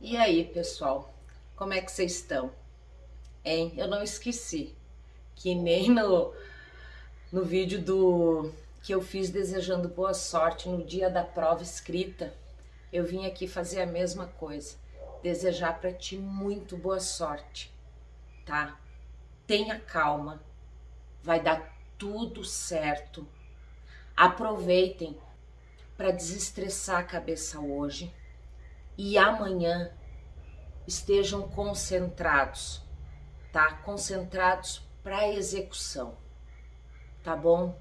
E aí, pessoal? Como é que vocês estão? Hein? Eu não esqueci que nem no, no vídeo do que eu fiz desejando boa sorte no dia da prova escrita, eu vim aqui fazer a mesma coisa. Desejar para ti muito boa sorte, tá? Tenha calma, vai dar tudo certo. Aproveitem para desestressar a cabeça hoje e amanhã estejam concentrados, tá? Concentrados para execução, tá bom?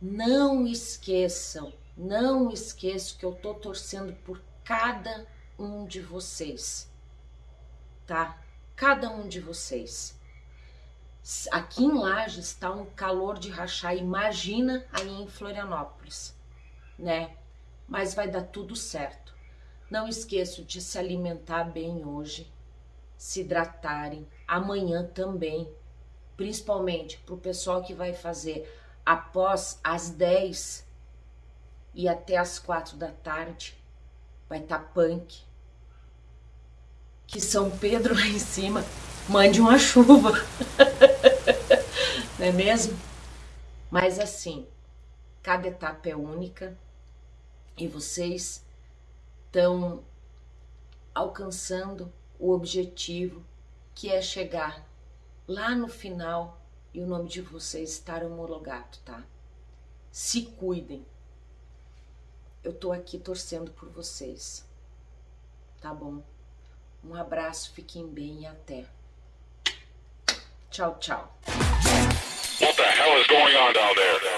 Não esqueçam, não esqueçam que eu tô torcendo por cada um de vocês, tá? Cada um de vocês. Aqui em Lages está um calor de rachar, imagina aí em Florianópolis, né? Mas vai dar tudo certo. Não esqueçam de se alimentar bem hoje, se hidratarem, amanhã também, principalmente para o pessoal que vai fazer após as 10 e até as 4 da tarde, vai estar tá punk. Que São Pedro lá em cima mande uma chuva. Não é mesmo? Mas assim, cada etapa é única e vocês estão alcançando o objetivo que é chegar lá no final e o nome de vocês estar homologado, tá? Se cuidem. Eu tô aqui torcendo por vocês. Tá bom? Um abraço, fiquem bem e até. Tchau, tchau. going on down there?